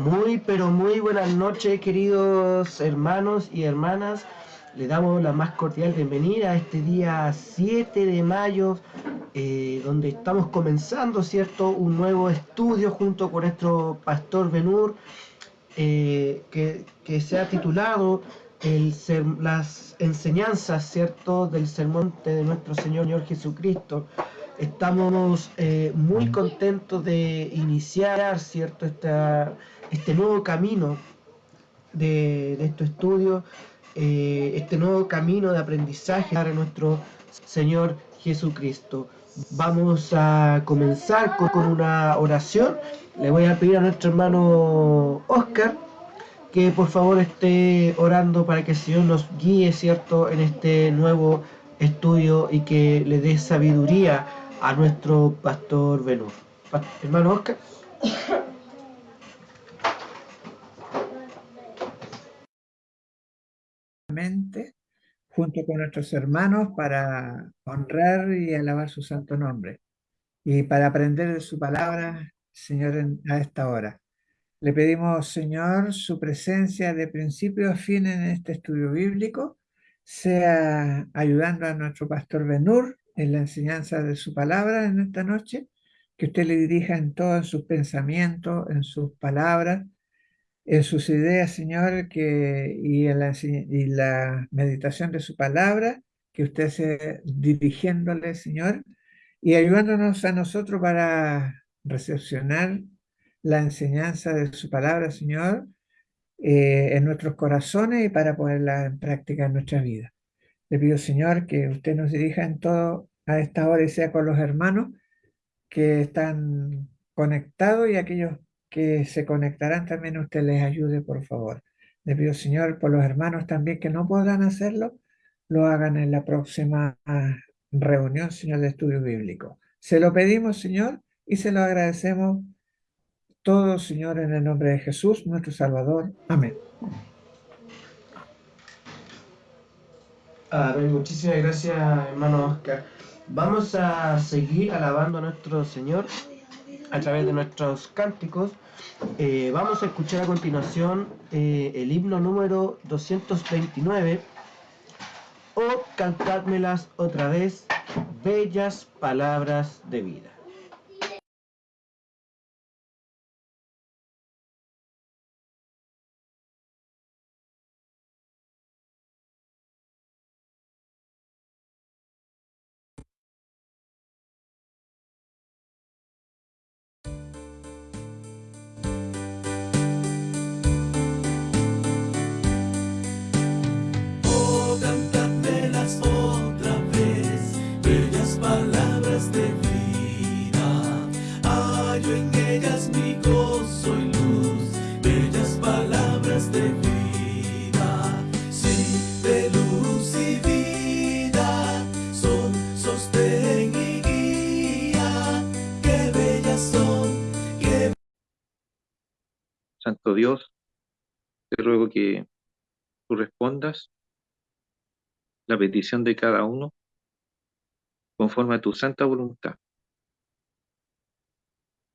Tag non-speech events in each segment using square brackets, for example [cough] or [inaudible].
Muy, pero muy buenas noches, queridos hermanos y hermanas. Le damos la más cordial bienvenida a este día 7 de mayo, eh, donde estamos comenzando, ¿cierto?, un nuevo estudio junto con nuestro pastor Benur, eh, que, que, se ha titulado las enseñanzas, ¿cierto?, del sermón de nuestro Señor, Señor Jesucristo. Estamos eh, muy contentos de iniciar, ¿cierto?, esta, este nuevo camino de, de estos estudios, eh, este nuevo camino de aprendizaje para nuestro Señor Jesucristo. Vamos a comenzar con, una oración. Le voy a pedir a nuestro hermano Oscar que por favor esté orando para que el Señor nos guíe, ¿cierto?, en este nuevo estudio y que le dé sabiduría a nuestro pastor Benur. Hermano Oscar. Junto con nuestros hermanos para honrar y alabar su santo nombre y para aprender de su palabra, Señor, a esta hora. Le pedimos, Señor, su presencia de principio a fin en este estudio bíblico, sea ayudando a nuestro pastor Benur en la enseñanza de su palabra en esta noche, que usted le dirija en todos sus pensamientos, en sus palabras, en sus ideas, Señor, que, y en la, meditación de su palabra, que usted se dirigiéndole, Señor, y ayudándonos a nosotros para recepcionar la enseñanza de su palabra, Señor, eh, en nuestros corazones y para ponerla en práctica en nuestra vida. Le pido, Señor, que usted nos dirija en todo a esta hora y sea con los hermanos que están conectados y aquellos que se conectarán también usted les ayude, por favor. Le pido, Señor, por los hermanos también que no podrán hacerlo, lo hagan en la próxima ah, reunión, Señor, de estudio bíblico. Se lo pedimos, Señor, y se lo agradecemos todo, Señor, en el nombre de Jesús, nuestro Salvador. Amén. Amén. Muchísimas gracias, hermano Oscar. Vamos a seguir alabando a nuestro Señor a través de nuestros cánticos. Eh, vamos a escuchar a continuación eh, el himno número 229 o cantádmelas otra vez, bellas palabras de vida. Dios, te ruego que tú respondas la petición de cada uno conforme a tu santa voluntad.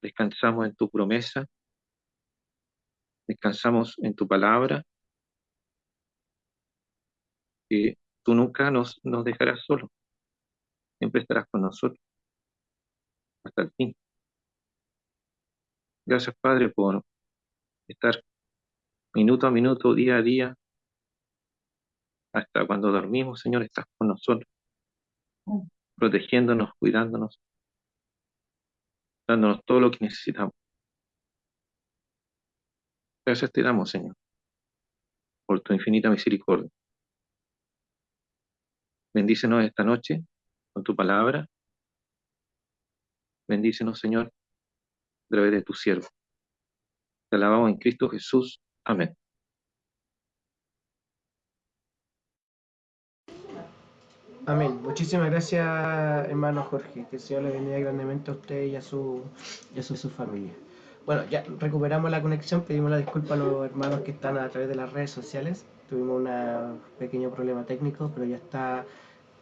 Descansamos en tu promesa, descansamos en tu palabra, que tú nunca nos, nos dejarás solo, siempre estarás con nosotros hasta el fin. Gracias, Padre, por estar minuto a minuto, día a día, hasta cuando dormimos, Señor, estás con nosotros, protegiéndonos, cuidándonos, dándonos todo lo que necesitamos. Gracias te damos, Señor, por tu infinita misericordia. Bendícenos esta noche con tu palabra. Bendícenos, Señor, a través de tu siervo. Te alabamos en Cristo Jesús. Amén. Amén. Muchísimas gracias, hermano Jorge. Que el Señor le bendiga grandemente a usted y a su, y a su, familia. Bueno, ya recuperamos la conexión, pedimos la disculpa a los hermanos que están a través de las redes sociales. Tuvimos un pequeño problema técnico, pero ya está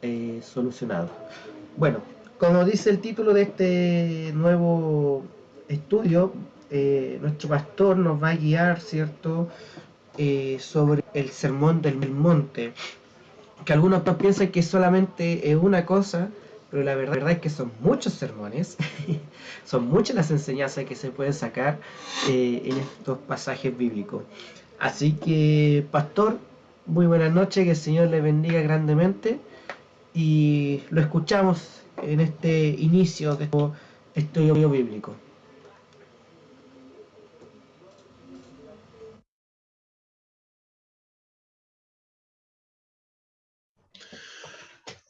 eh, solucionado. Bueno, como dice el título de este nuevo estudio, eh, nuestro pastor nos va a guiar, ¿cierto?, eh, sobre el sermón del monte, que algunos piensan que solamente es una cosa, pero la verdad, es que son muchos sermones, [laughs] son muchas las enseñanzas que se pueden sacar eh, en estos pasajes bíblicos. Así que, pastor, muy buenas noches, que el Señor le bendiga grandemente y lo escuchamos en este inicio de este estudio bíblico.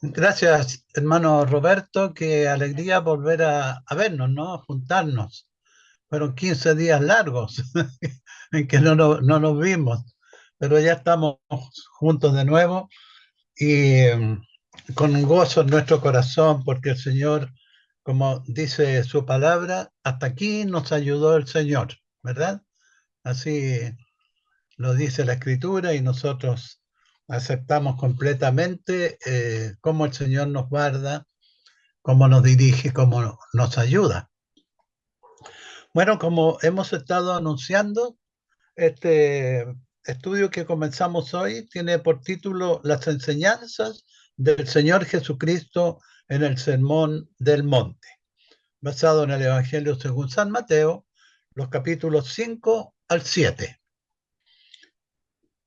Gracias, hermano Roberto. Qué alegría volver a, vernos, ¿no? Juntarnos. Fueron 15 días largos [laughs] en que no, no, nos vimos, pero ya estamos juntos de nuevo y mm, con gozo en nuestro corazón porque el Señor, como dice su palabra, hasta aquí nos ayudó el Señor, ¿verdad? Así lo dice la Escritura y nosotros aceptamos completamente eh, cómo el Señor nos guarda, cómo nos dirige, cómo nos ayuda. Bueno, como hemos estado anunciando, este estudio que comenzamos hoy tiene por título Las enseñanzas del Señor Jesucristo en el Sermón del Monte, basado en el Evangelio según San Mateo, los capítulos 5 al 7.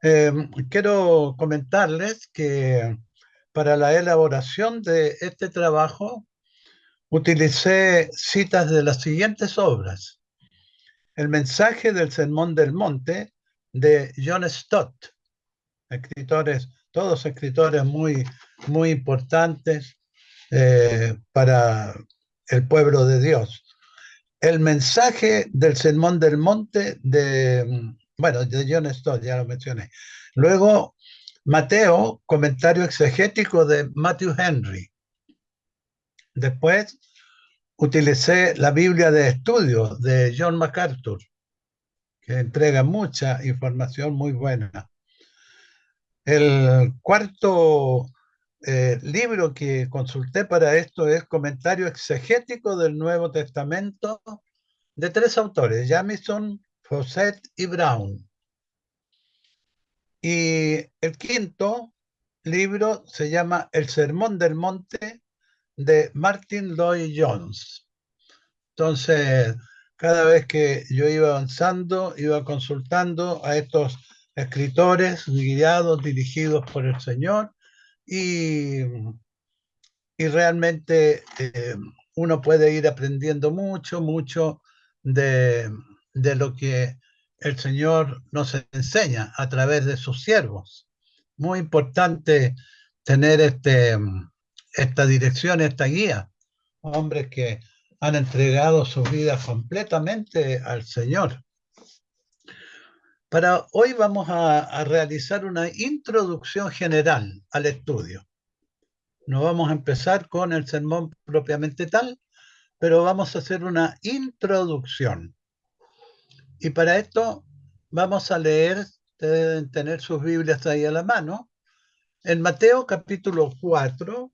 Eh, quiero comentarles que para la elaboración de este trabajo utilicé citas de las siguientes obras. El mensaje del Sermón del Monte de John Stott, escritores, todos escritores muy, muy importantes eh, para el pueblo de Dios. El mensaje del Sermón del Monte de bueno, de John Stott, ya lo mencioné. Luego, Mateo, comentario exegético de Matthew Henry. Después, utilicé la Biblia de estudio de John MacArthur, que entrega mucha información muy buena. El cuarto eh, libro que consulté para esto es Comentario exegético del Nuevo Testamento de tres autores, Jamison, Fawcett y Brown. Y el quinto libro se llama El Sermón del Monte de Martin Lloyd Jones. Entonces, cada vez que yo iba avanzando, iba consultando a estos escritores guiados, dirigidos por el Señor, y, y realmente eh, uno puede ir aprendiendo mucho, mucho de, de lo que el Señor nos enseña a través de sus siervos. Muy importante tener este, esta dirección, esta guía. Hombres que han entregado su vida completamente al Señor. Para hoy vamos a, a, realizar una introducción general al estudio. No vamos a empezar con el sermón propiamente tal, pero vamos a hacer una introducción. Y para esto vamos a leer, deben tener sus Biblias ahí a la mano, en Mateo capítulo 4,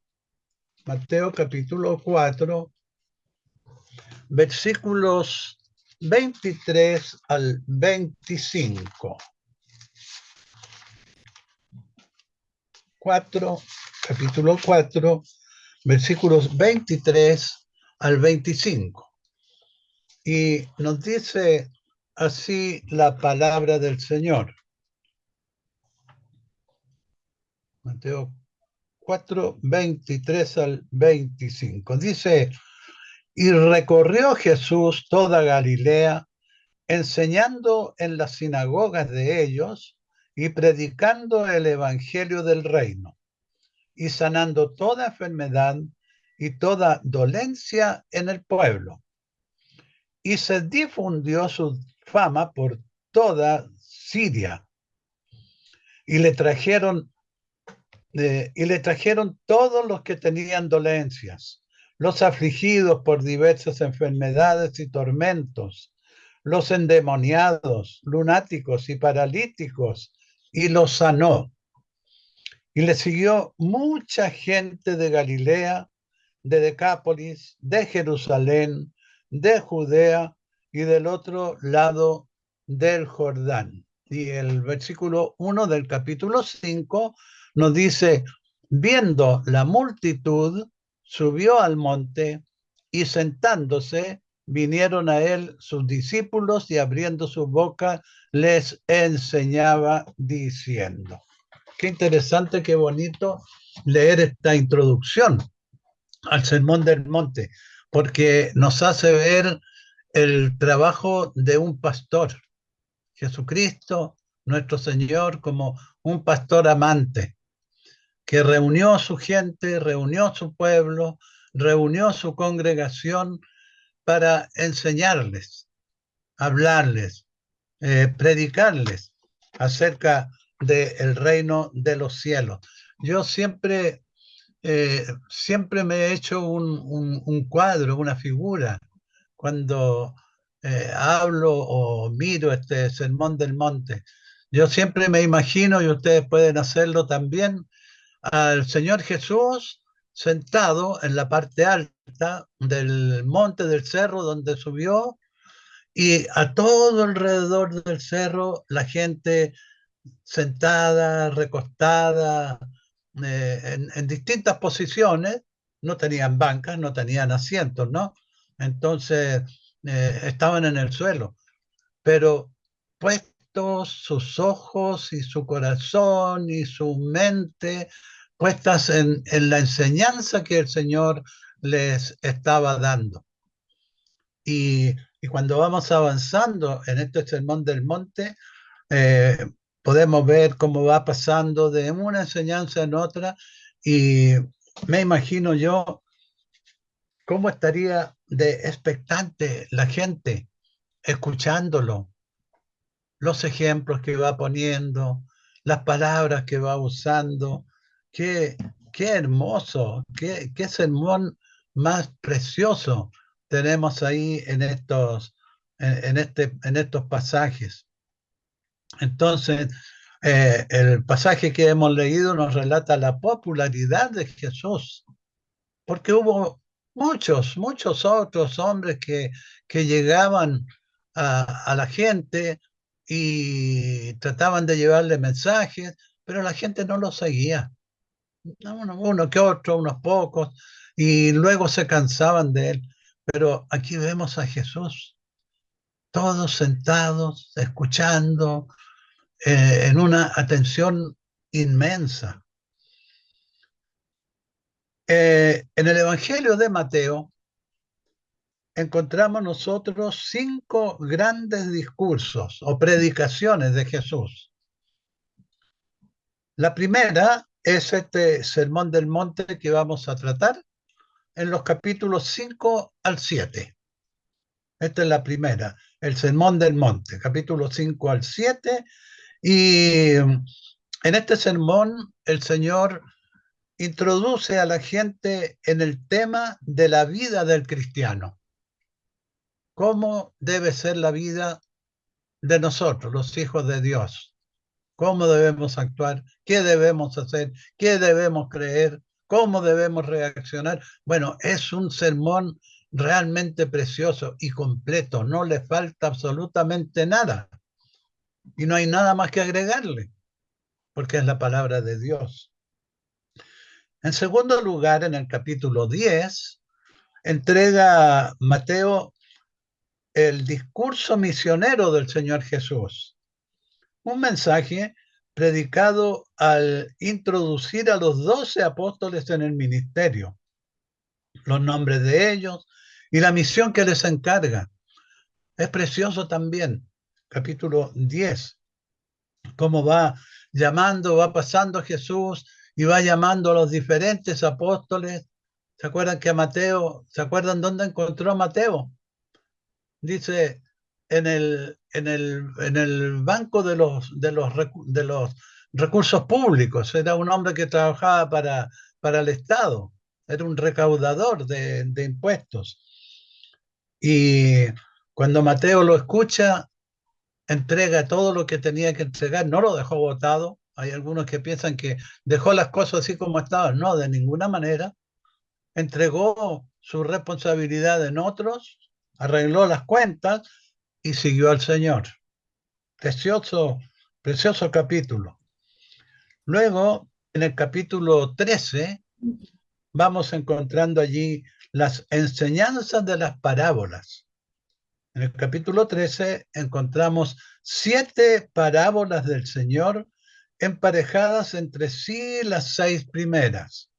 Mateo capítulo 4, versículos 23 al 25. 4, capítulo 4, versículos 23 al 25. Y nos dice así la palabra del Señor. Mateo 4, 23 al 25. Dice, y recorrió Jesús toda Galilea, enseñando en las sinagogas de ellos y predicando el Evangelio del reino, y sanando toda enfermedad y toda dolencia en el pueblo. Y se difundió su fama por toda Siria. Y le trajeron eh, y le trajeron todos los que tenían dolencias, los afligidos por diversas enfermedades y tormentos, los endemoniados, lunáticos y paralíticos, y los sanó. Y le siguió mucha gente de Galilea, de Decápolis, de Jerusalén, de Judea y del otro lado del Jordán. Y el versículo 1 del capítulo 5 nos dice, viendo la multitud, subió al monte y sentándose, vinieron a él sus discípulos y abriendo su boca les enseñaba diciendo. Qué interesante, qué bonito leer esta introducción al Sermón del Monte, porque nos hace ver el trabajo de un pastor. Jesucristo, nuestro Señor, como un pastor amante, que reunió a su gente, reunió a su pueblo, reunió su congregación para enseñarles, hablarles, eh, predicarles acerca del reino de los cielos. Yo siempre, eh, siempre me he hecho un, cuadro, una figura, cuando eh, hablo o miro este sermón del monte. Yo siempre me imagino, y ustedes pueden hacerlo también, al Señor Jesús sentado en la parte alta del monte del cerro donde subió y a todo alrededor del cerro la gente sentada, recostada, eh, en, distintas posiciones, no tenían bancas, no tenían asientos, ¿no? Entonces eh, estaban en el suelo, pero puestos sus ojos y su corazón y su mente puestas en, la enseñanza que el Señor les estaba dando. Y, y cuando vamos avanzando en este sermón del monte, eh, podemos ver cómo va pasando de una enseñanza en otra y me imagino yo cómo estaría de expectante la gente escuchándolo, los ejemplos que va poniendo, las palabras que va usando. Qué, qué hermoso, qué, qué sermón más precioso tenemos ahí en estos, en, este, en estos pasajes. Entonces, eh, el pasaje que hemos leído nos relata la popularidad de Jesús, porque hubo muchos, muchos otros hombres que, que llegaban a, la gente y trataban de llevarle mensajes, pero la gente no los seguía. Uno, uno que otro, unos pocos, y luego se cansaban de él. Pero aquí vemos a Jesús, todos sentados, escuchando, eh, en una atención inmensa. Eh, en el Evangelio de Mateo encontramos nosotros cinco grandes discursos o predicaciones de Jesús. La primera es este Sermón del Monte que vamos a tratar en los capítulos 5 al 7. Esta es la primera, el Sermón del Monte, capítulo 5 al 7. Y en este sermón el Señor introduce a la gente en el tema de la vida del cristiano. ¿Cómo debe ser la vida de nosotros, los hijos de Dios? ¿Cómo debemos actuar? ¿Qué debemos hacer? ¿Qué debemos creer? ¿Cómo debemos reaccionar? Bueno, es un sermón realmente precioso y completo, no le falta absolutamente nada. Y no hay nada más que agregarle, porque es la palabra de Dios. En segundo lugar, en el capítulo 10, entrega Mateo el discurso misionero del Señor Jesús. Un mensaje predicado al introducir a los doce apóstoles en el ministerio, los nombres de ellos y la misión que les encarga. Es precioso también, capítulo 10, cómo va llamando, va pasando Jesús y va llamando a los diferentes apóstoles. ¿Se acuerdan que a Mateo, ¿se acuerdan dónde encontró a Mateo? Dice, en el, en el, en el banco de los, de, los, de los recursos públicos, era un hombre que trabajaba para, para el Estado, era un recaudador de, de impuestos. Y cuando Mateo lo escucha, entrega todo lo que tenía que entregar, no lo dejó votado. Hay algunos que piensan que dejó las cosas así como estaban. No, de ninguna manera. Entregó su responsabilidad en otros, arregló las cuentas y siguió al Señor. Precioso, precioso capítulo. Luego, en el capítulo 13, vamos encontrando allí las enseñanzas de las parábolas. En el capítulo 13 encontramos siete parábolas del Señor emparejadas entre sí las seis primeras.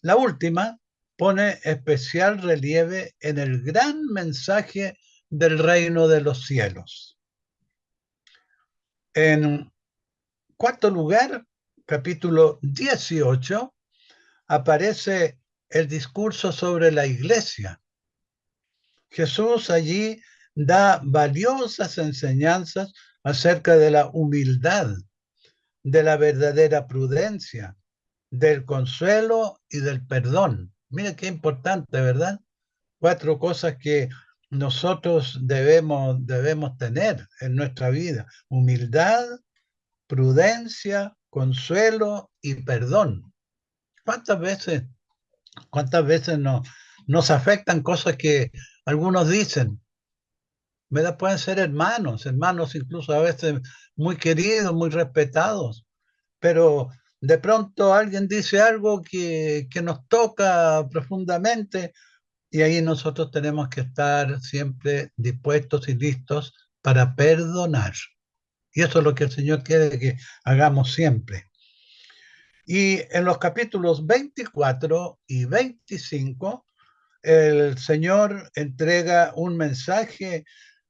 La última pone especial relieve en el gran mensaje del reino de los cielos. En cuarto lugar, capítulo 18, aparece el discurso sobre la iglesia. Jesús allí da valiosas enseñanzas acerca de la humildad, de la verdadera prudencia, del consuelo y del perdón. Mira qué importante, ¿verdad? Cuatro cosas que nosotros debemos, debemos tener en nuestra vida. Humildad, prudencia, consuelo y perdón. ¿Cuántas veces, cuántas veces nos, nos afectan cosas que algunos dicen? ¿Verdad? Pueden ser hermanos, hermanos incluso a veces muy queridos, muy respetados, pero de pronto alguien dice algo que, que nos toca profundamente y ahí nosotros tenemos que estar siempre dispuestos y listos para perdonar. Y eso es lo que el Señor quiere que hagamos siempre. Y en los capítulos 24 y 25, el Señor entrega un mensaje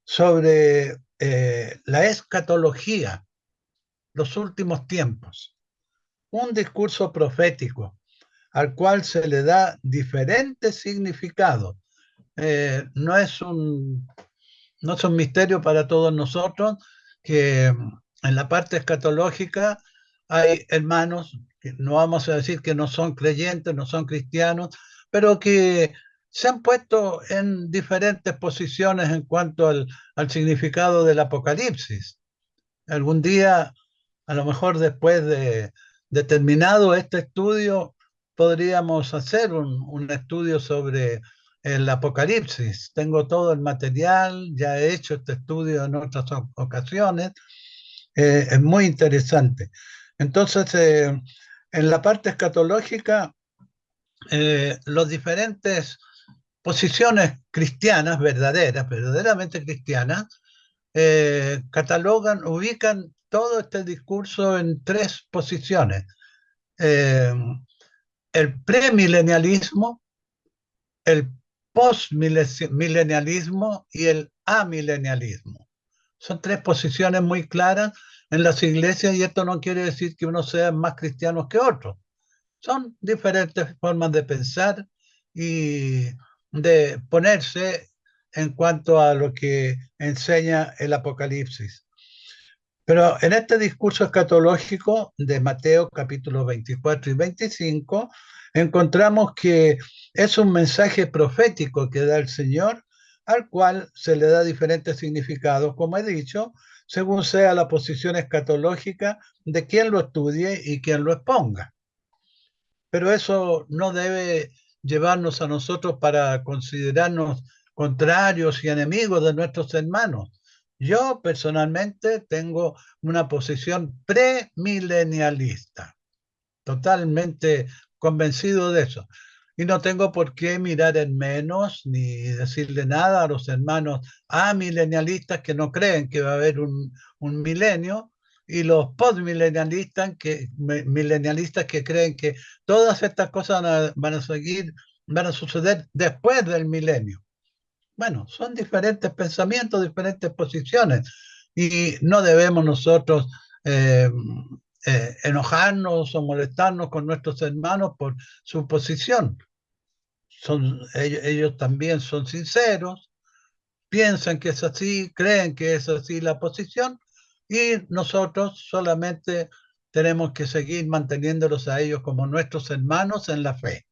sobre eh, la escatología, los últimos tiempos, un discurso profético al cual se le da diferentes significados. Eh, no, es un, no es un misterio para todos nosotros que en la parte escatológica hay hermanos, que no vamos a decir que no son creyentes, no son cristianos, pero que se han puesto en diferentes posiciones en cuanto al, significado del Apocalipsis. Algún día, a lo mejor después de, de terminado este estudio, podríamos hacer un, estudio sobre el Apocalipsis. Tengo todo el material, ya he hecho este estudio en otras ocasiones. Eh, es muy interesante. Entonces, eh, en la parte escatológica, eh, las diferentes posiciones cristianas, verdaderas, verdaderamente cristianas, eh, catalogan, ubican todo este discurso en tres posiciones. Eh, el premilenialismo, el postmilenialismo y el amilenialismo. Son tres posiciones muy claras en las iglesias y esto no quiere decir que uno sea más cristiano que otro. Son diferentes formas de pensar y de ponerse en cuanto a lo que enseña el Apocalipsis. Pero en este discurso escatológico de Mateo capítulo 24 y 25, encontramos que es un mensaje profético que da el Señor, al cual se le da diferentes significados, como he dicho, según sea la posición escatológica de quien lo estudie y quien lo exponga. Pero eso no debe llevarnos a nosotros para considerarnos contrarios y enemigos de nuestros hermanos. Yo personalmente tengo una posición premilenialista, totalmente convencido de eso. Y no tengo por qué mirar en menos ni decirle nada a los hermanos amilenialistas que no creen que va a haber un, un milenio y los postmilenialistas que, milenialistas que creen que todas estas cosas van a, van a seguir, van a suceder después del milenio. Bueno, son diferentes pensamientos, diferentes posiciones y no debemos nosotros eh, eh, enojarnos o molestarnos con nuestros hermanos por su posición. Son, ellos, ellos también son sinceros, piensan que es así, creen que es así la posición y nosotros solamente tenemos que seguir manteniéndolos a ellos como nuestros hermanos en la fe,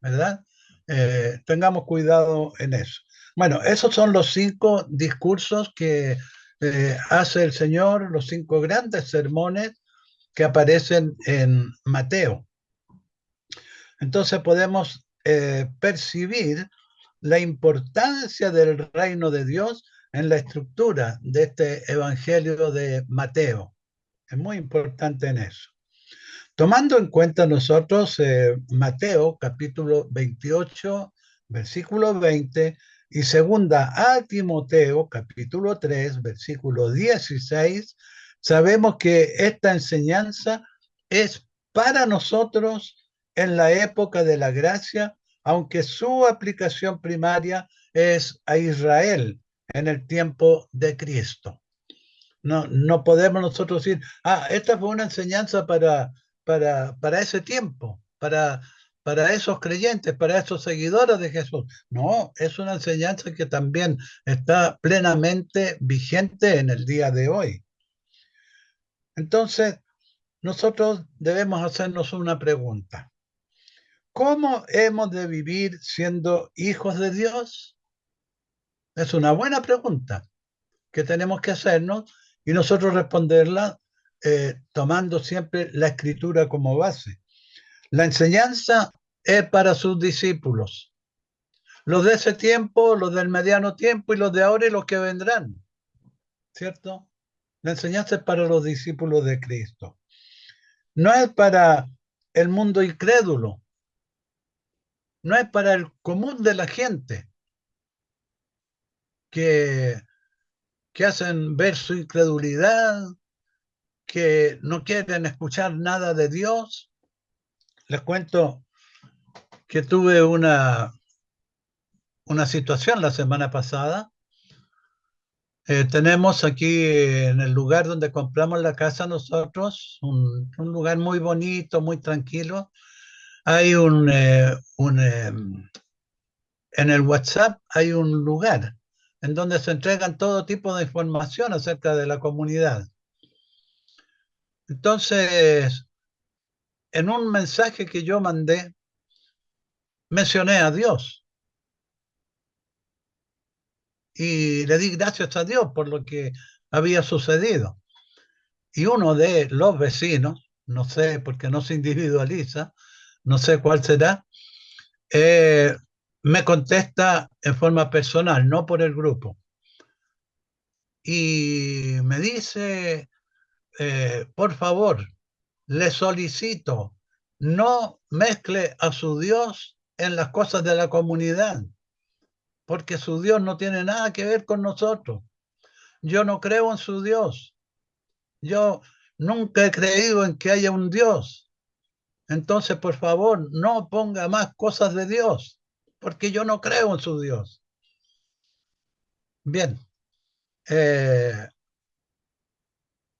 ¿verdad? Eh, tengamos cuidado en eso. Bueno, esos son los cinco discursos que eh, hace el Señor, los cinco grandes sermones que aparecen en Mateo. Entonces podemos eh, percibir la importancia del reino de Dios en la estructura de este Evangelio de Mateo. Es muy importante en eso. Tomando en cuenta nosotros eh, Mateo capítulo 28, versículo 20 y segunda a Timoteo capítulo 3, versículo 16, sabemos que esta enseñanza es para nosotros en la época de la gracia, aunque su aplicación primaria es a Israel en el tiempo de Cristo. No, no podemos nosotros decir, ah, esta fue una enseñanza para para, ese tiempo, para, para esos creyentes, para esos seguidores de Jesús. No, es una enseñanza que también está plenamente vigente en el día de hoy. Entonces, nosotros debemos hacernos una pregunta. ¿Cómo hemos de vivir siendo hijos de Dios? Es una buena pregunta que tenemos que hacernos y nosotros responderla eh, tomando siempre la escritura como base. La enseñanza es para sus discípulos, los de ese tiempo, los del mediano tiempo y los de ahora y los que vendrán, ¿cierto? La enseñanza es para los discípulos de Cristo. No es para el mundo incrédulo, no es para el común de la gente que, que hacen ver su incredulidad, que no quieren escuchar nada de Dios. Les cuento que tuve una, una situación la semana pasada. Eh, tenemos aquí en el lugar donde compramos la casa nosotros, un, lugar muy bonito, muy tranquilo. Hay un, eh, un em, en el WhatsApp hay un lugar en donde se entregan todo tipo de información acerca de la comunidad. Entonces, en un mensaje que yo mandé, mencioné a Dios. Y le di gracias a Dios por lo que había sucedido. Y uno de los vecinos, no sé, porque no se individualiza, no sé cuál será, eh, me contesta en forma personal, no por el grupo. Y me dice, eh, por favor, le solicito, no mezcle a su Dios en las cosas de la comunidad, porque su Dios no tiene nada que ver con nosotros. Yo no creo en su Dios. Yo nunca he creído en que haya un Dios. Entonces, por favor, no ponga más cosas de Dios, porque yo no creo en su Dios. Bien. Eh,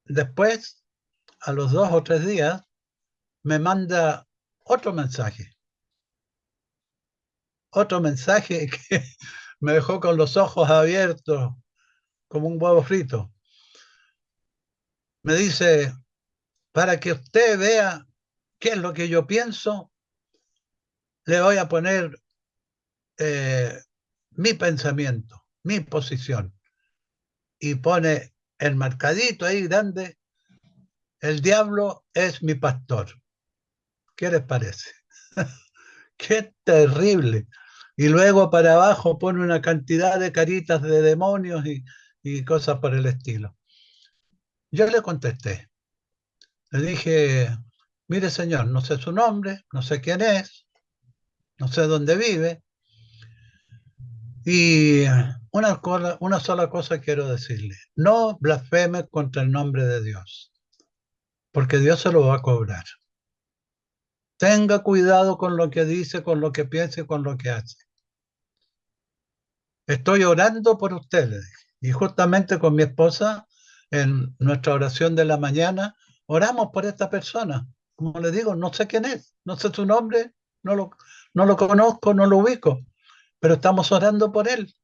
Después, a los dos o tres días, me manda otro mensaje. Otro mensaje [laughs] que me dejó con los ojos abiertos como un huevo frito. Me dice, para que usted vea qué es lo que yo pienso, le voy a poner eh, mi pensamiento, mi posición. Y pone el marcadito ahí grande, el diablo es mi pastor. ¿Qué les parece? [laughs] Qué terrible. Y luego para abajo pone una cantidad de caritas de demonios y, y cosas por el estilo. Yo le contesté. Le dije, mire señor, no sé su nombre, no sé quién es, no sé dónde vive. Y una, sola cosa quiero decirle, no blasfeme contra el nombre de Dios, porque Dios se lo va a cobrar. Tenga cuidado con lo que dice, con lo que piensa y con lo que hace. Estoy orando por ustedes y justamente con mi esposa en nuestra oración de la mañana oramos por esta persona. Como le digo, no sé quién es, no sé su nombre, no lo, no lo conozco, no lo ubico, pero estamos orando por él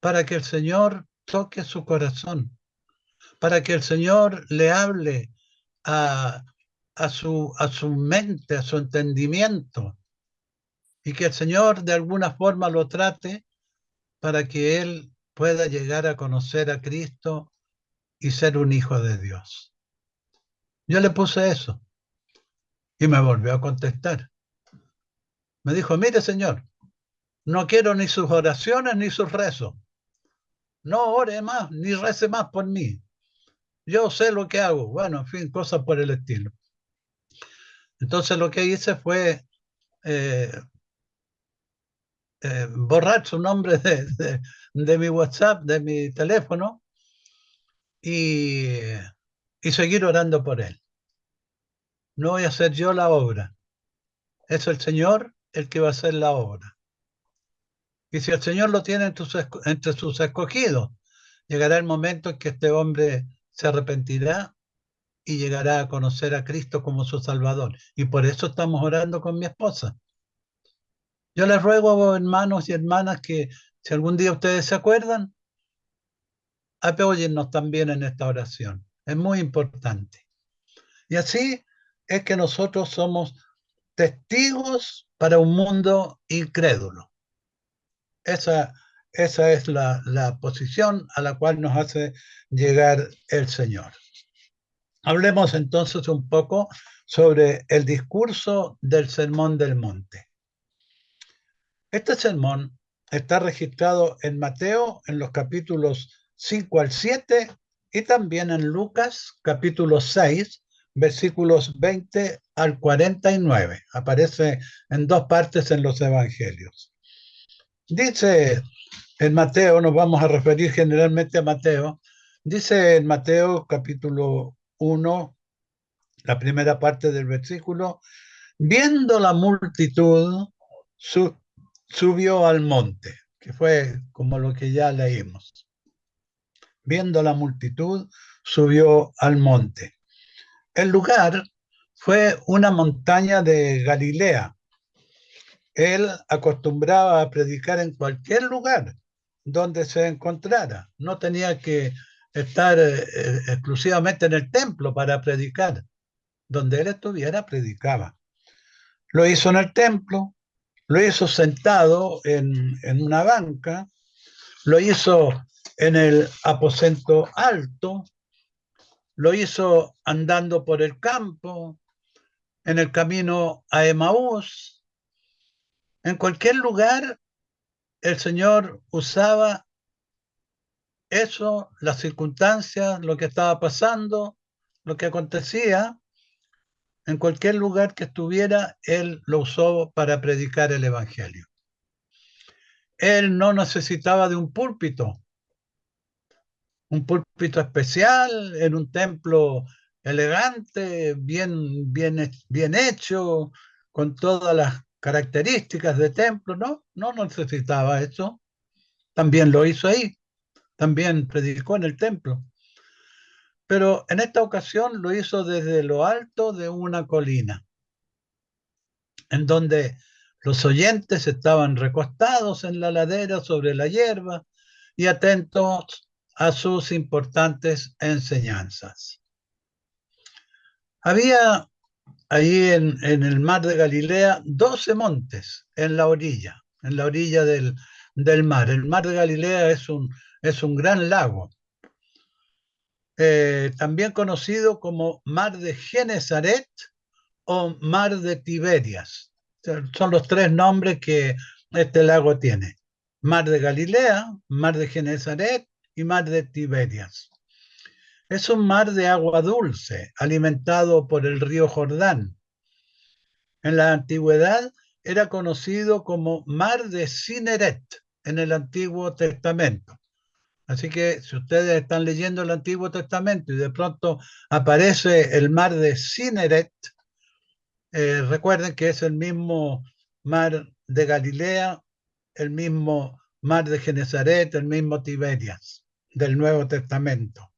para que el Señor toque su corazón, para que el Señor le hable a, su, a su mente, a su entendimiento, y que el Señor de alguna forma lo trate para que él pueda llegar a conocer a Cristo y ser un hijo de Dios. Yo le puse eso y me volvió a contestar. Me dijo, mire Señor, no quiero ni sus oraciones ni sus rezos. no ore más, ni rece más por mí. Yo sé lo que hago. Bueno, en fin, cosas por el estilo. Entonces lo que hice fue eh, eh, borrar su nombre de, de, mi WhatsApp, de mi teléfono, y, y seguir orando por él. No voy a hacer yo la obra. Es el Señor el que va a hacer la obra. Y si el Señor lo tiene entre sus escogidos, llegará el momento en que este hombre se arrepentirá y llegará a conocer a Cristo como su Salvador. Y por eso estamos orando con mi esposa. Yo les ruego, hermanos y hermanas, que si algún día ustedes se acuerdan, apóyennos también en esta oración. Es muy importante. Y así es que nosotros somos testigos para un mundo incrédulo. Esa, esa es la, la posición a la cual nos hace llegar el Señor. Hablemos entonces un poco sobre el discurso del Sermón del Monte. Este sermón está registrado en Mateo en los capítulos 5 al 7 y también en Lucas capítulo 6 versículos 20 al 49. Aparece en dos partes en los evangelios. Dice en Mateo, nos vamos a referir generalmente a Mateo, dice en Mateo capítulo 1, la primera parte del versículo, viendo la multitud, subió al monte, que fue como lo que ya leímos. Viendo la multitud, subió al monte. El lugar fue una montaña de Galilea. Él acostumbraba a predicar en cualquier lugar donde se encontrara. No tenía que estar eh, eh, exclusivamente en el templo para predicar. Donde él estuviera, predicaba. Lo hizo en el templo, lo hizo sentado en, una banca, lo hizo en el aposento alto, lo hizo andando por el campo, en el camino a Emaús. En cualquier lugar, el Señor usaba eso, las circunstancias, lo que estaba pasando, lo que acontecía, en cualquier lugar que estuviera, él lo usó para predicar el Evangelio. Él no necesitaba de un púlpito, un púlpito especial en un templo elegante, bien, bien, bien hecho, con todas las características de templo, no, no necesitaba eso. También lo hizo ahí también predicó en el templo. Pero en esta ocasión lo hizo desde lo alto de una colina, en donde los oyentes estaban recostados en la ladera sobre la hierba y atentos a sus importantes enseñanzas. Había ahí en, el mar de Galilea 12 montes en la orilla, en la orilla del, del mar. El mar de Galilea es un, es un gran lago, eh, también conocido como Mar de Genezaret o Mar de Tiberias. Son los tres nombres que este lago tiene. Mar de Galilea, Mar de Genezaret y Mar de Tiberias. Es un mar de agua dulce, alimentado por el río Jordán. En la antigüedad era conocido como Mar de Cineret en el Antiguo Testamento. Así que si ustedes están leyendo el Antiguo Testamento y de pronto aparece el mar de Cineret, eh, recuerden que es el mismo mar de Galilea, el mismo mar de Genezaret, el mismo Tiberias del Nuevo Testamento.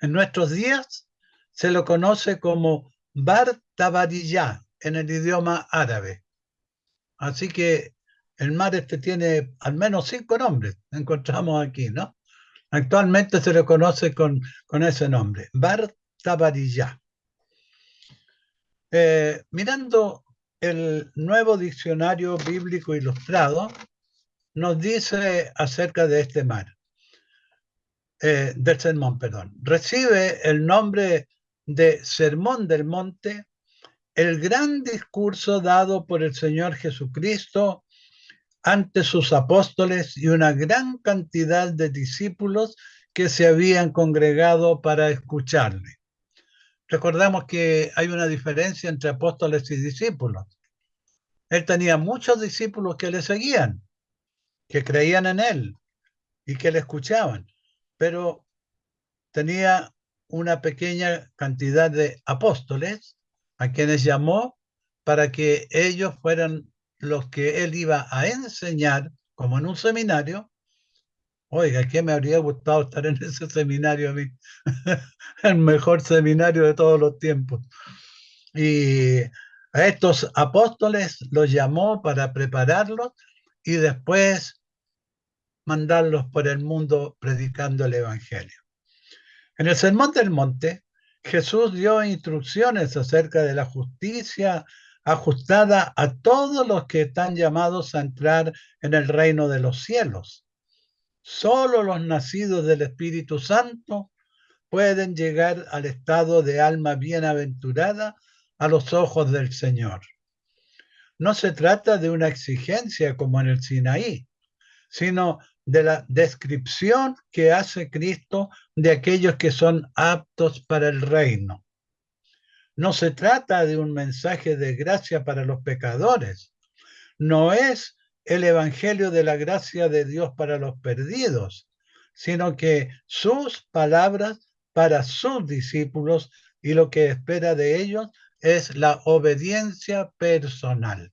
En nuestros días se lo conoce como Bar Tabariyá en el idioma árabe. Así que el mar este tiene al menos cinco nombres, encontramos aquí, ¿no? Actualmente se le conoce con, ese nombre, Bar Tabariyá. Eh, mirando el nuevo diccionario bíblico ilustrado, nos dice acerca de este mar, eh, del sermón, perdón. Recibe el nombre de Sermón del Monte, el gran discurso dado por el Señor Jesucristo ante sus apóstoles y una gran cantidad de discípulos que se habían congregado para escucharle. Recordamos que hay una diferencia entre apóstoles y discípulos. Él tenía muchos discípulos que le seguían, que creían en él y que le escuchaban, pero tenía una pequeña cantidad de apóstoles a quienes llamó para que ellos fueran los que él iba a enseñar, como en un seminario. Oiga, ¿qué me habría gustado estar en [laughs] ese seminario a mí? [laughs] El mejor seminario de todos los tiempos. Y a estos apóstoles los llamó para prepararlos y después mandarlos por el mundo predicando el Evangelio. En el Sermón del Monte, Jesús dio instrucciones acerca de la justicia ajustada a todos los que están llamados a entrar en el reino de los cielos. Solo los nacidos del Espíritu Santo pueden llegar al estado de alma bienaventurada a los ojos del Señor. No se trata de una exigencia como en el Sinaí, sino de la descripción que hace Cristo de aquellos que son aptos para el reino. No se trata de un mensaje de gracia para los pecadores. No es el Evangelio de la gracia de Dios para los perdidos, sino que sus palabras para sus discípulos y lo que espera de ellos es la obediencia personal.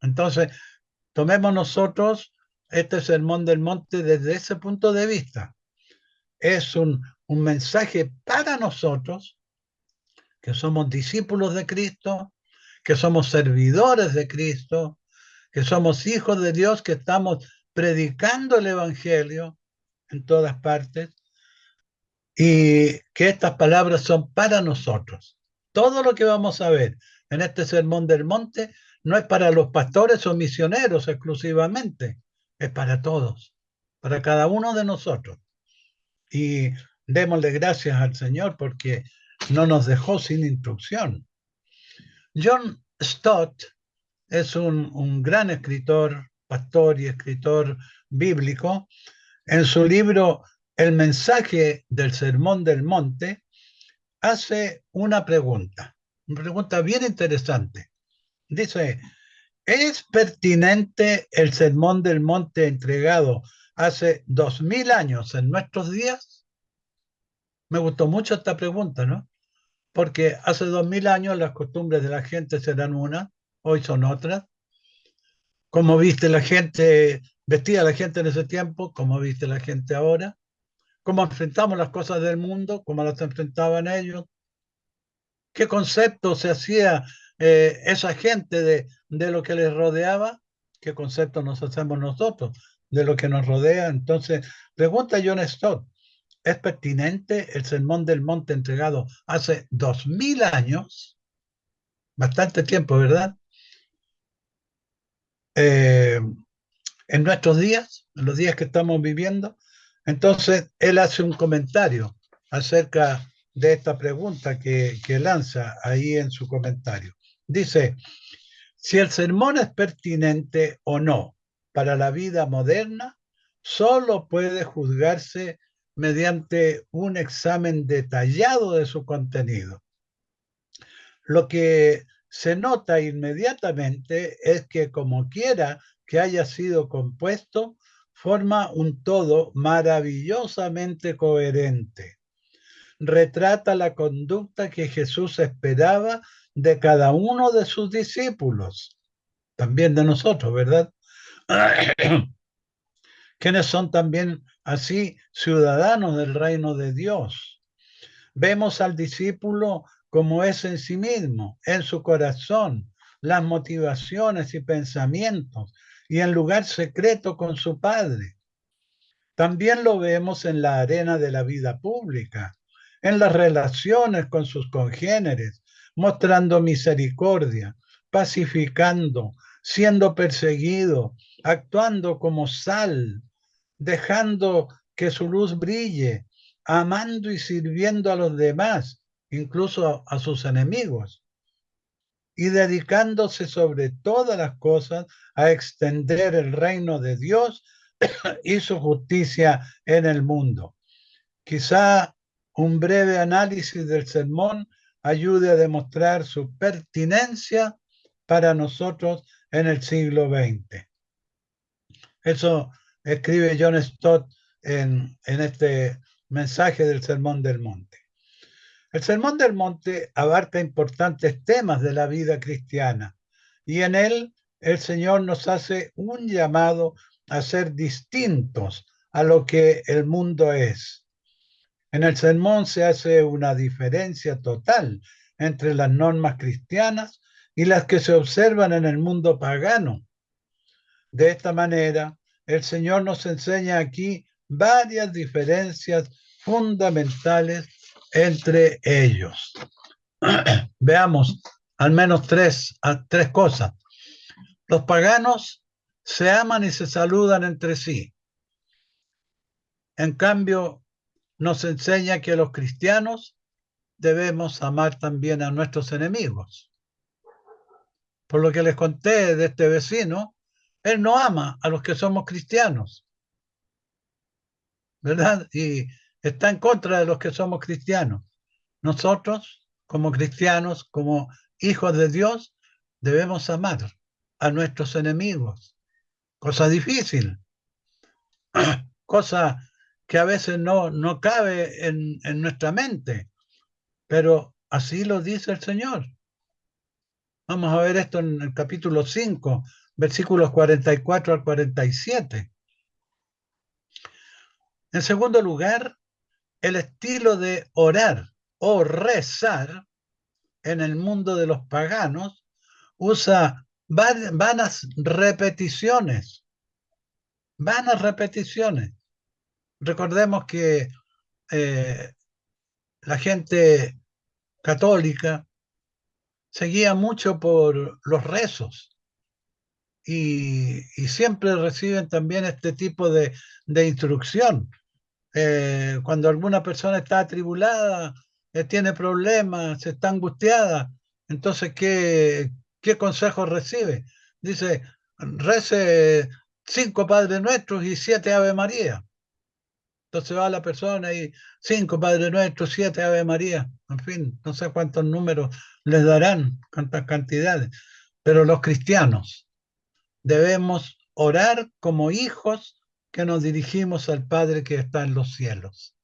Entonces, tomemos nosotros este sermón del monte desde ese punto de vista. Es un, un mensaje para nosotros, que somos discípulos de Cristo, que somos servidores de Cristo, que somos hijos de Dios, que estamos predicando el Evangelio en todas partes y que estas palabras son para nosotros. Todo lo que vamos a ver en este sermón del monte no es para los pastores o misioneros exclusivamente, es para todos, para cada uno de nosotros. Y démosle gracias al Señor porque no nos dejó sin instrucción. John Stott es un, un gran escritor, pastor y escritor bíblico. En su libro El mensaje del Sermón del Monte, hace una pregunta, una pregunta bien interesante. Dice, ¿Es pertinente el sermón del monte entregado hace dos mil años en nuestros días? Me gustó mucho esta pregunta, ¿no? Porque hace dos mil años las costumbres de la gente serán una, hoy son otras. ¿Cómo viste la gente, vestía la gente en ese tiempo? ¿Cómo viste la gente ahora? ¿Cómo enfrentamos las cosas del mundo? ¿Cómo las enfrentaban ellos? ¿Qué concepto se hacía eh, esa gente de, de lo que les rodeaba, ¿qué concepto nos hacemos nosotros de lo que nos rodea? Entonces, pregunta John Stott, ¿es pertinente el sermón del monte entregado hace dos mil años? Bastante tiempo, ¿verdad? Eh, en nuestros días, en los días que estamos viviendo. Entonces, él hace un comentario acerca de esta pregunta que, que lanza ahí en su comentario. Dice, si el sermón es pertinente o no para la vida moderna, solo puede juzgarse mediante un examen detallado de su contenido. Lo que se nota inmediatamente es que como quiera que haya sido compuesto, forma un todo maravillosamente coherente. Retrata la conducta que Jesús esperaba de cada uno de sus discípulos, también de nosotros, ¿verdad? [clears throat] Quienes son también así ciudadanos del reino de Dios. Vemos al discípulo como es en sí mismo, en su corazón, las motivaciones y pensamientos, y en lugar secreto con su Padre. También lo vemos en la arena de la vida pública, en las relaciones con sus congéneres, mostrando misericordia, pacificando, siendo perseguido, actuando como sal, dejando que su luz brille, amando y sirviendo a los demás, incluso a sus enemigos. y dedicándose sobre todas las cosas a extender el reino de Dios [coughs] y su justicia en el mundo. Quizá un breve análisis del sermón ayude a demostrar su pertinencia para nosotros en el siglo XX. Eso escribe John Stott en, en este mensaje del Sermón del Monte. El Sermón del Monte abarca importantes temas de la vida cristiana y en él el Señor nos hace un llamado a ser distintos a lo que el mundo es. En el sermón se hace una diferencia total entre las normas cristianas y las que se observan en el mundo pagano. De esta manera, el Señor nos enseña aquí varias diferencias fundamentales entre ellos. [clears throat] Veamos al menos tres, tres cosas. Los paganos se aman y se saludan entre sí. En cambio, nos enseña que los cristianos debemos amar también a nuestros enemigos. Por lo que les conté de este vecino, él no ama a los que somos cristianos. ¿Verdad? Y está en contra de los que somos cristianos. Nosotros, como cristianos, como hijos de Dios, debemos amar a nuestros enemigos. Cosa difícil. [clears throat] Cosa que a veces no, no cabe en, en nuestra mente. Pero así lo dice el Señor. Vamos a ver esto en el capítulo 5, versículos 44 al 47. En segundo lugar, el estilo de orar o rezar en el mundo de los paganos usa vanas repeticiones. Vanas repeticiones. Recordemos que eh, la gente católica seguía mucho por los rezos y, siempre reciben también este tipo de, instrucción. Eh, cuando alguna persona está atribulada, eh, tiene problemas, está angustiada, entonces, ¿qué, ¿qué consejo recibe? Dice, rece cinco Padres Nuestros y siete Ave María. Entonces va la persona y cinco Padre Nuestro, siete Ave María, en fin, no sé cuántos números les darán, cuántas cantidades. Pero los cristianos debemos orar como hijos que nos dirigimos al Padre que está en los cielos.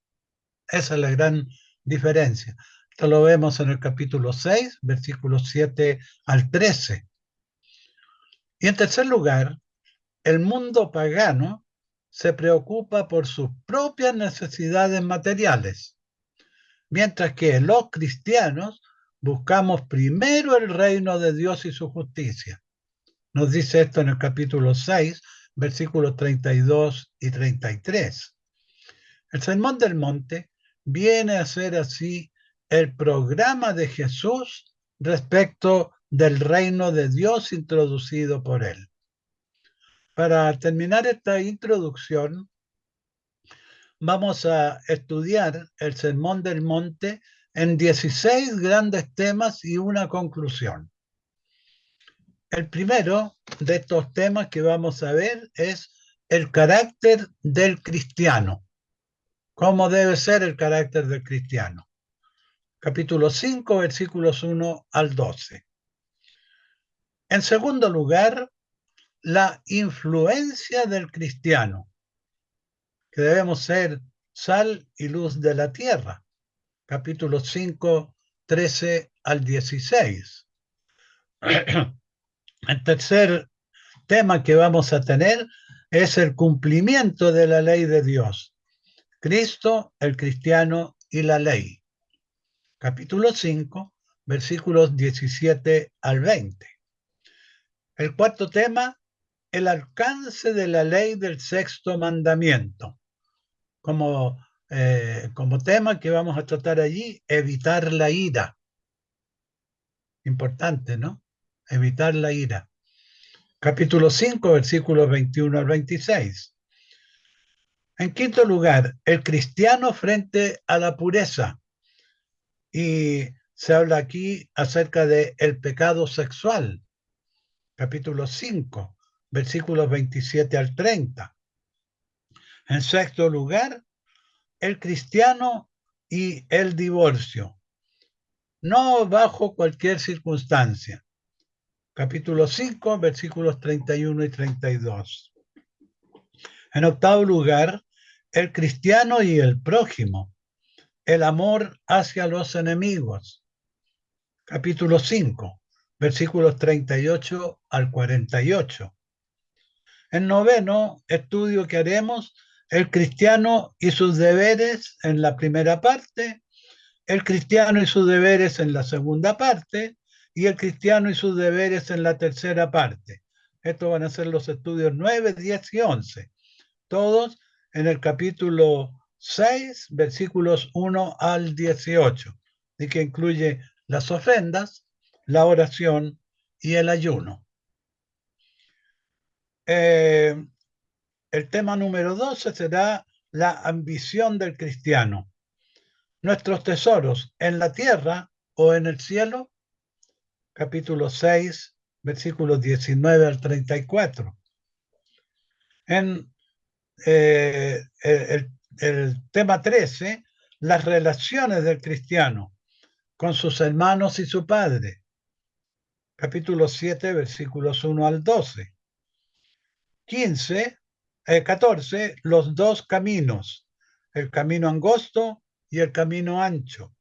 Esa es la gran diferencia. Esto lo vemos en el capítulo 6, versículos 7 al 13. Y en tercer lugar, el mundo pagano se preocupa por sus propias necesidades materiales, mientras que los cristianos buscamos primero el reino de Dios y su justicia. Nos dice esto en el capítulo 6, versículos 32 y 33. El Sermón del Monte viene a ser así el programa de Jesús respecto del reino de Dios introducido por él. Para terminar esta introducción, vamos a estudiar el Sermón del Monte en 16 grandes temas y una conclusión. El primero de estos temas que vamos a ver es el carácter del cristiano. ¿Cómo debe ser el carácter del cristiano? Capítulo 5, versículos 1 al 12. En segundo lugar, la influencia del cristiano, que debemos ser sal y luz de la tierra. Capítulo 5, 13 al 16. [clears throat] El tercer tema que vamos a tener es el cumplimiento de la ley de Dios. Cristo, el cristiano y la ley. Capítulo 5, versículos 17 al 20. El cuarto tema el alcance de la ley del sexto mandamiento. Como, eh, como tema que vamos a tratar allí, evitar la ira. Importante, ¿no? Evitar la ira. Capítulo 5, versículos 21 al 26. En quinto lugar, el cristiano frente a la pureza. Y se habla aquí acerca de el pecado sexual, capítulo 5, versículos 27 al 30. En sexto lugar, el cristiano y el divorcio, no bajo cualquier circunstancia. Capítulo 5, versículos 31 y 32. En octavo lugar, el cristiano y el prójimo, el amor hacia los enemigos. Capítulo 5, versículos 38 al 48. En noveno estudio que haremos, el cristiano y sus deberes en la primera parte, el cristiano y sus deberes en la segunda parte y el cristiano y sus deberes en la tercera parte. Estos van a ser los estudios 9, 10 y 11, todos en el capítulo 6, versículos 1 al 18, y que incluye las ofrendas, la oración y el ayuno. Eh, el tema número 12 será la ambición del cristiano. Nuestros tesoros en la tierra o en el cielo. Capítulo 6, versículos 19 al 34. En eh, el, el tema 13, las relaciones del cristiano con sus hermanos y su padre. Capítulo 7, versículos 1 al 12. 15, 14, eh, los dos caminos, el camino angosto y el camino ancho.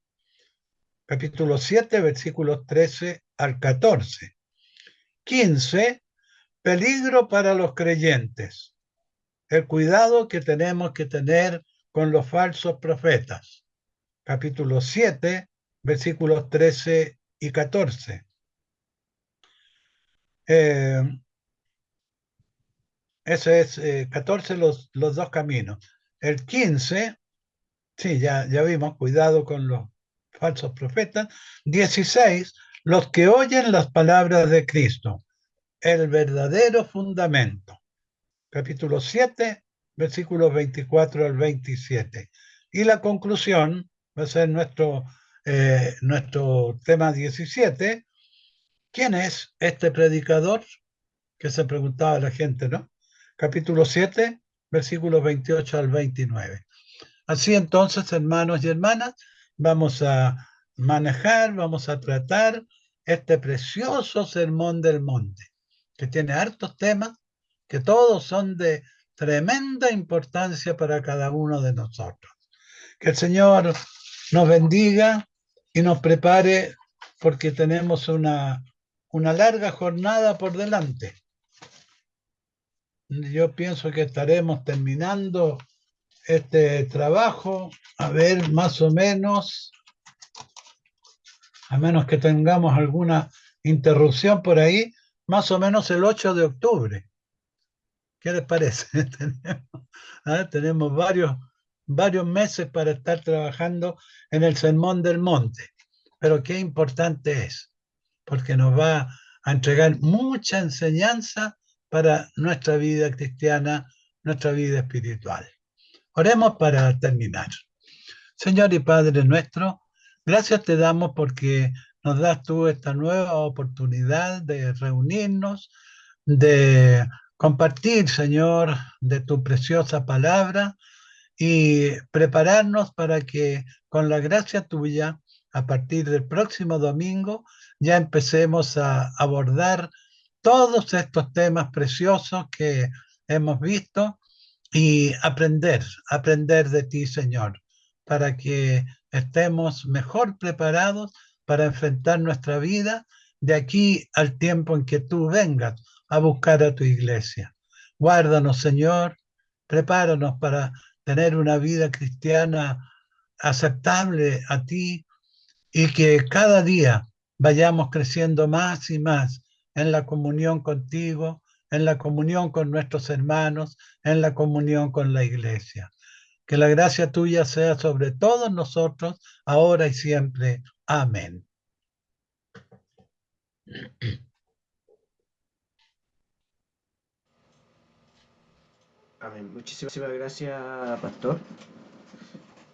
Capítulo 7, versículos 13 al 14. 15, peligro para los creyentes. El cuidado que tenemos que tener con los falsos profetas. Capítulo 7, versículos 13 y 14. Eh, ese es 14 eh, los, los dos caminos. El 15, sí, ya, ya vimos, cuidado con los falsos profetas. 16, los que oyen las palabras de Cristo, el verdadero fundamento. Capítulo 7, versículos 24 al 27. Y la conclusión va a ser nuestro, eh, nuestro tema 17. ¿Quién es este predicador? Que se preguntaba la gente, ¿no? Capítulo 7, versículos 28 al 29. Así entonces, hermanos y hermanas, vamos a manejar, vamos a tratar este precioso sermón del monte, que tiene hartos temas, que todos son de tremenda importancia para cada uno de nosotros. Que el Señor nos bendiga y nos prepare porque tenemos una, una larga jornada por delante yo pienso que estaremos terminando este trabajo, a ver, más o menos, a menos que tengamos alguna interrupción por ahí, más o menos el 8 de octubre. ¿Qué les parece? [laughs] tenemos, varios, varios meses para estar trabajando en el Sermón del Monte, pero qué importante es, porque nos va a entregar mucha enseñanza para nuestra vida cristiana, nuestra vida espiritual. Oremos para terminar. Señor y Padre nuestro, gracias te damos porque nos das tú esta nueva oportunidad de reunirnos, de compartir, Señor, de tu preciosa palabra y prepararnos para que con la gracia tuya, a partir del próximo domingo, ya empecemos a abordar todos estos temas preciosos que hemos visto y aprender, aprender de ti, Señor, para que estemos mejor preparados para enfrentar nuestra vida de aquí al tiempo en que tú vengas a buscar a tu iglesia. Guárdanos, Señor, prepáranos para tener una vida cristiana aceptable a ti y que cada día vayamos creciendo más y más en la comunión contigo, en la comunión con nuestros hermanos, en la comunión con la iglesia. Que la gracia tuya sea sobre todos nosotros, ahora y siempre. Amén. Amén. Muchísimas gracias, Pastor.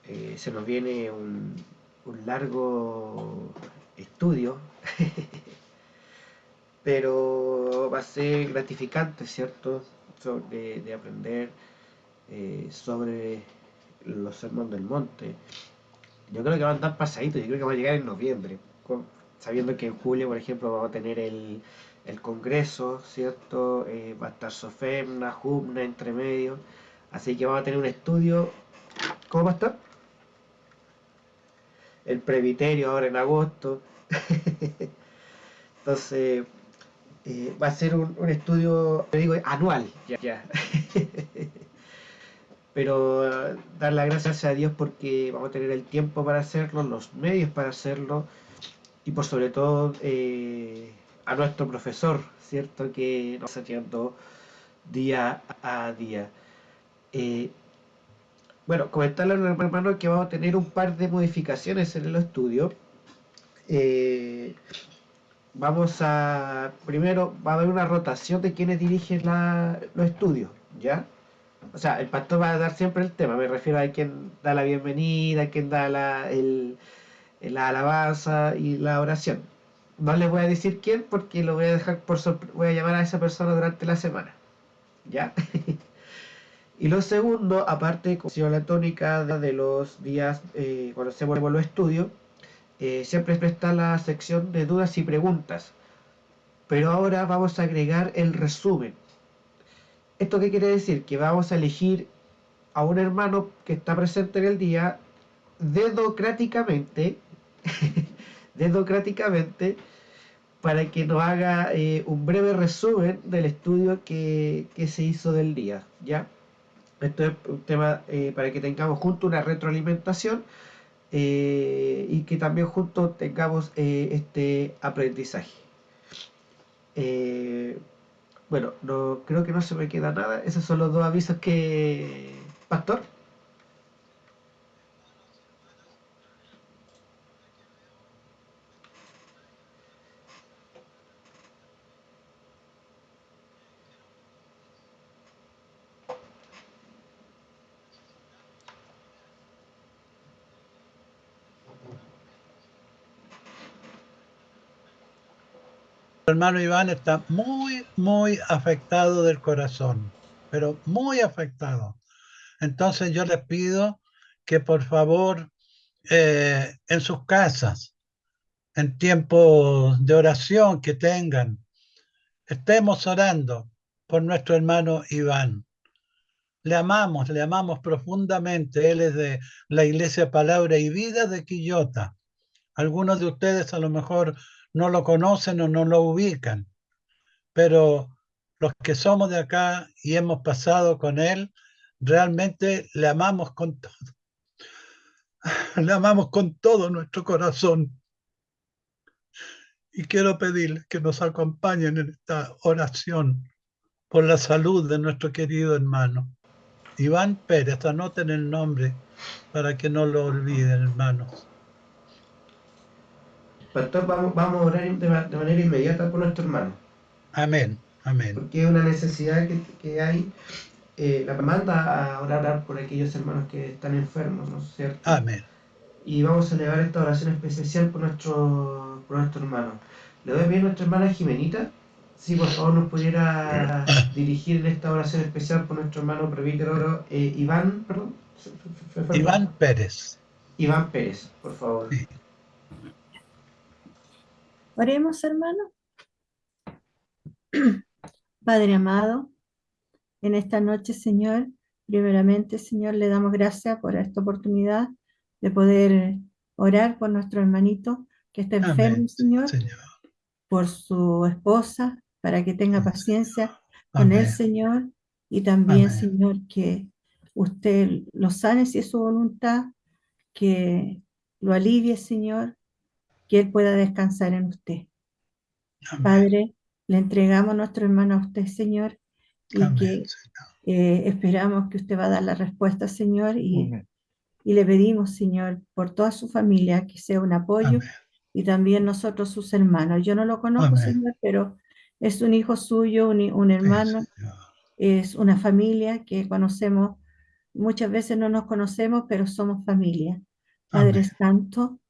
Eh, se nos viene un, un largo estudio, [laughs] pero va a ser gratificante, ¿cierto? de, de aprender eh, sobre los sermones del monte. Yo creo que van a estar pasaditos, yo creo que va a llegar en noviembre, sabiendo que en julio, por ejemplo, vamos a tener el, el Congreso, ¿cierto? Eh, va a estar Sofemna, Jumna, entre medio. Así que vamos a tener un estudio. ¿Cómo va a estar? El Previterio ahora en agosto. [laughs] Entonces, eh, va a ser un, estudio, te digo, anual. Ya, [laughs] Pero eh, dar las gracias a Dios porque vamos a tener el tiempo para hacerlo, los medios para hacerlo y por sobre todo eh, a nuestro profesor, ¿cierto? Que nos está haciendo día a día. bueno, comentarle a hermano que vamos a tener un par de modificaciones en el estudio vamos a, primero va a haber una rotación de quienes dirigen los estudios, ¿ya? O sea, el pastor va a dar siempre el tema, me refiero a quien da la bienvenida, a quien da la, el, la alabanza y la oración. No les voy a decir quién porque lo voy a dejar por voy a llamar a esa persona durante la semana, ¿ya? [laughs] y lo segundo, aparte, como la tónica de los días eh, cuando se vuelven los estudios, eh, siempre está la sección de dudas y preguntas. Pero ahora vamos a agregar el resumen. ¿Esto qué quiere decir? Que vamos a elegir a un hermano que está presente en el día dedocráticamente, [laughs] dedocráticamente, para que nos haga eh, un breve resumen del estudio que, se hizo del día. ¿ya? Esto es un tema eh, para que tengamos junto una retroalimentación eh, y que también juntos tengamos eh, este aprendizaje. Eh, bueno, no, creo que no se me queda nada. Esos son los dos avisos que... Pastor. Hermano Iván está muy, muy afectado del corazón, pero muy afectado. Entonces yo les pido que por favor eh, en sus casas, en tiempos de oración que tengan, estemos orando por nuestro hermano Iván. Le amamos, le amamos profundamente. Él es de la Iglesia Palabra y Vida de Quillota. Algunos de ustedes a lo mejor no lo conocen o no lo ubican, pero los que somos de acá y hemos pasado con él, realmente le amamos con todo. [laughs] Le amamos con todo nuestro corazón. Y quiero pedirles que nos acompañen en esta oración por la salud de nuestro querido hermano. Iván Pérez, anoten el nombre para que no lo olviden, hermanos. Pastor, vamos, vamos a orar de, manera inmediata por nuestro hermano. Amén, amén. Porque es una necesidad que, hay. Eh, la manda a orar por aquellos hermanos que están enfermos, ¿no es cierto? Amén. Y vamos a elevar esta oración especial por nuestro, por nuestro hermano. ¿Le doy bien a nuestra hermana Jimenita? Si por favor nos pudiera [coughs] dirigir esta oración especial por nuestro hermano Prevítero eh, Iván, perdón. Iván Pérez. Iván Pérez, por favor. Sí. Oremos, hermano. [clears throat] Padre amado, en esta noche, Señor, primeramente, Señor, le damos gracias por esta oportunidad de poder orar por nuestro hermanito que está enfermo, señor, por su esposa, para que tenga paciencia con él, Señor, y también, Señor, que usted lo sane si es su voluntad, que lo alivie, Señor, que Él pueda descansar en usted. Padre, le entregamos a nuestro hermano a usted, Señor, y que eh, esperamos que usted va a dar la respuesta, Señor, y, y, le pedimos, Señor, por toda su familia, que sea un apoyo, y también nosotros, sus hermanos. Yo no lo conozco, Señor, pero es un hijo suyo, un, hermano, es una familia que conocemos, muchas veces no nos conocemos, pero somos familia. Padre Santo,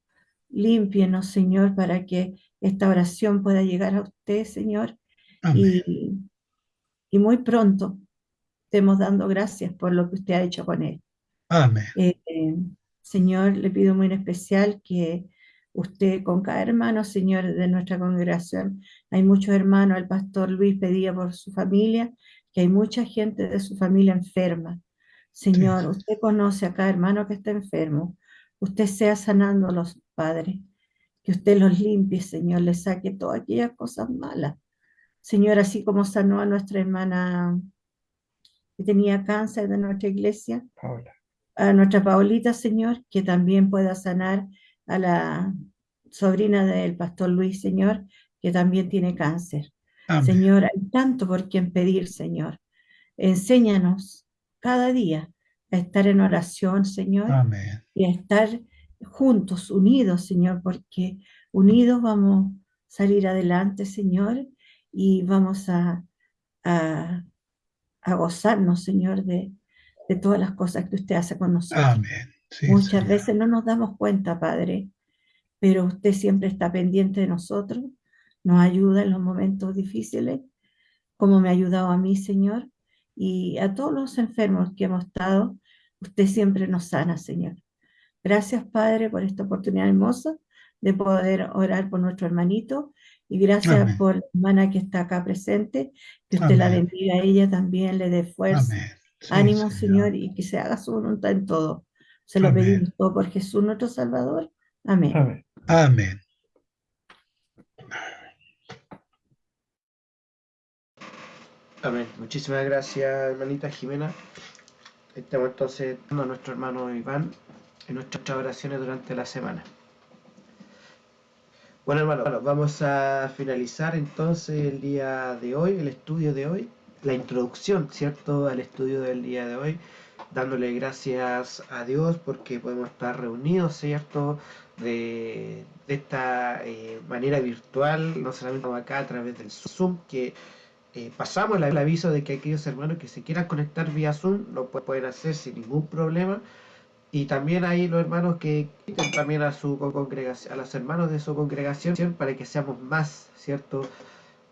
límpienos, Señor, para que esta oración pueda llegar a usted, Señor, Amén. y, y muy pronto estemos dando gracias por lo que usted ha hecho con él. Amén. Eh, eh, Señor, le pido muy en especial que usted con cada hermano, Señor, de nuestra congregación, hay muchos hermanos, el pastor Luis pedía por su familia, que hay mucha gente de su familia enferma. Señor, Sí. usted conoce a cada hermano que está enfermo. Usted sea sanándolos, Padre. Que usted los limpie, Señor, le saque todas aquellas cosas malas. Señor, así como sanó a nuestra hermana que tenía cáncer de nuestra iglesia, Paola. a nuestra Paulita, Señor, que también pueda sanar a la sobrina del pastor Luis, Señor, que también tiene cáncer. Amén. Señor, hay tanto por quien pedir, Señor. Enséñanos cada día a estar en oración, Señor, Amén. y a estar juntos, unidos, Señor, porque unidos vamos a salir adelante, Señor, y vamos a, a, a gozarnos, Señor, de, de todas las cosas que usted hace con nosotros. Amén. Sí, Muchas Señor. veces no nos damos cuenta, Padre, pero usted siempre está pendiente de nosotros, nos ayuda en los momentos difíciles, como me ha ayudado a mí, Señor, y a todos los enfermos que hemos estado, usted siempre nos sana, Señor. Gracias, Padre, por esta oportunidad hermosa de poder orar por nuestro hermanito y gracias Amén. por la hermana que está acá presente, que usted la bendiga a ella también, le dé fuerza. Sí, ánimo, Señor, y que se haga su voluntad en todo. Se lo Amén. pedimos todo por Jesús nuestro Salvador. Amén. Amén. Amén. Muchísimas gracias, hermanita Jimena. Estamos entonces dando a nuestro hermano Iván en nuestras oraciones durante la semana. Bueno, hermano, vamos a finalizar entonces el día de hoy, el estudio de hoy, la introducción, ¿cierto?, al estudio del día de hoy, dándole gracias a Dios porque podemos estar reunidos, ¿cierto?, de, de esta eh, manera virtual, no solamente acá a través del Zoom, que eh, pasamos el aviso de que aquellos hermanos que se quieran conectar vía Zoom lo pu- pueden hacer sin ningún problema. Y también hay los hermanos que inviten también a su co- congregación, a los hermanos de su congregación para que seamos más, ¿cierto?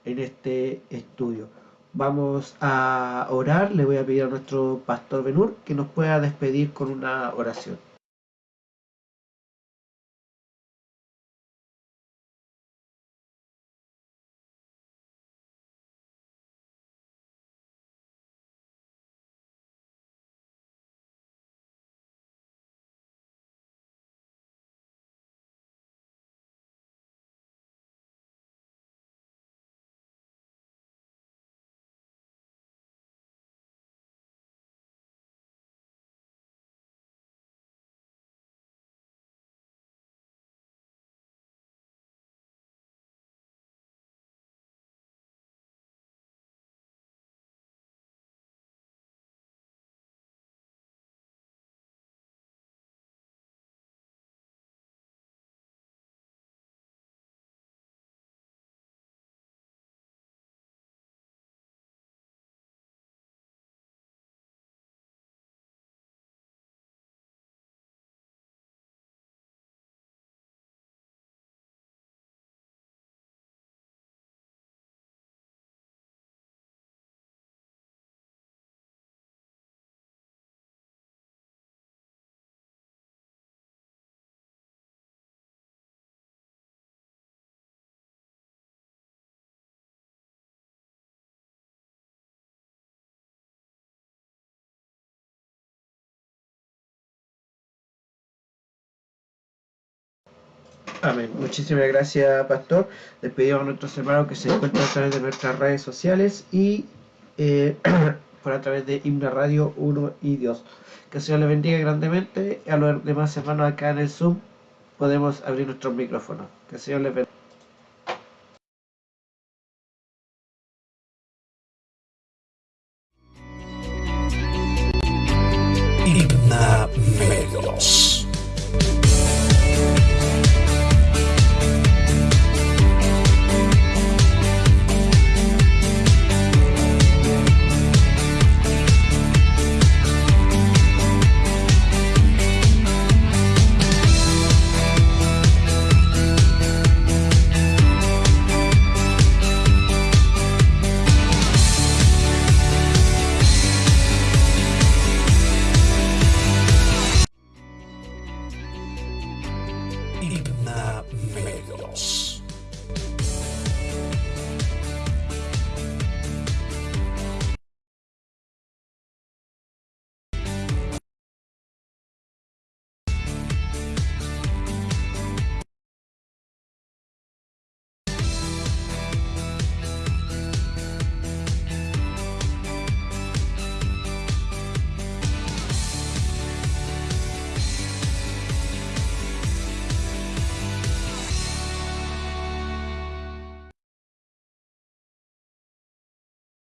En este estudio. Vamos a orar, le voy a pedir a nuestro pastor Benur que nos pueda despedir con una oración. Amén. Muchísimas gracias, Pastor. Les pedimos a nuestros hermanos que se encuentran a través de nuestras redes sociales y eh, [clears throat] por a través de Himna Radio 1 y Dios. Que el Señor les bendiga grandemente. A los demás hermanos acá en el Zoom podemos abrir nuestros micrófonos. Que el Señor les bendiga.